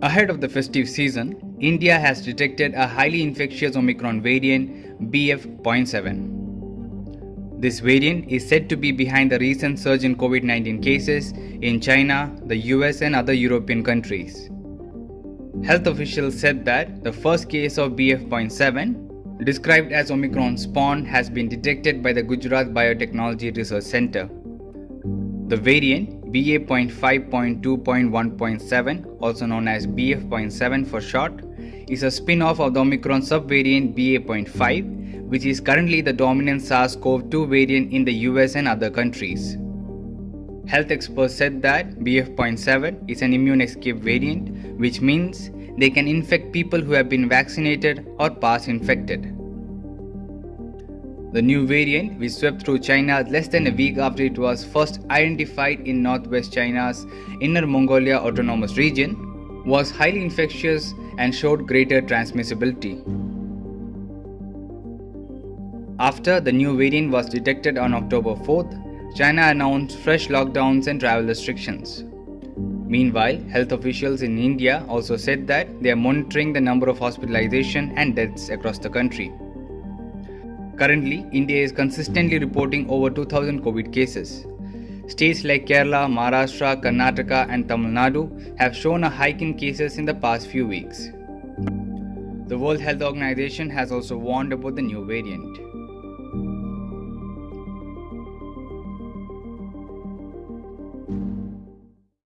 Ahead of the festive season, India has detected a highly infectious Omicron variant BF.7. This variant is said to be behind the recent surge in COVID 19 cases in China, the US, and other European countries. Health officials said that the first case of BF.7, described as Omicron spawn, has been detected by the Gujarat Biotechnology Research Center. The variant BA.5.2.1.7, also known as BF.7 for short, is a spin off of the Omicron subvariant BA.5, which is currently the dominant SARS CoV 2 variant in the US and other countries. Health experts said that BF.7 is an immune escape variant, which means they can infect people who have been vaccinated or past infected. The new variant, which swept through China less than a week after it was first identified in northwest China's Inner Mongolia Autonomous Region, was highly infectious and showed greater transmissibility. After the new variant was detected on October 4th, China announced fresh lockdowns and travel restrictions. Meanwhile, health officials in India also said that they are monitoring the number of hospitalization and deaths across the country. Currently, India is consistently reporting over 2000 COVID cases. States like Kerala, Maharashtra, Karnataka, and Tamil Nadu have shown a hike in cases in the past few weeks. The World Health Organization has also warned about the new variant.